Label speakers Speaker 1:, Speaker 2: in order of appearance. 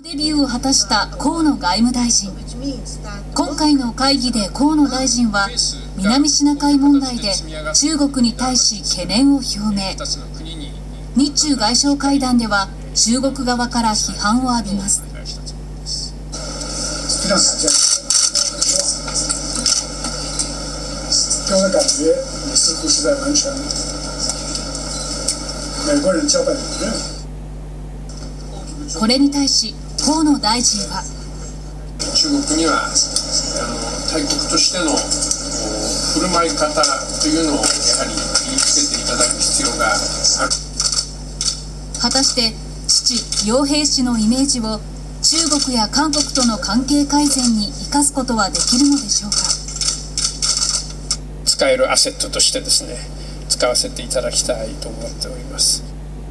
Speaker 1: デビューを果たした河野外務大臣。今回の会議で河野大臣は南シナ海問題で中国に対し懸念を表明。日中外相会談では中国側から批判を浴びます。これに対し河野大臣は。
Speaker 2: 中国にはあの大国としての振る舞い方というのをやはり身につけていただく必要がある。
Speaker 1: 果たして父楊平氏のイメージを中国や韓国との関係改善に生かすことはできるのでしょうか。
Speaker 2: 使えるアセットとしてですね使わせていただきたいと思っております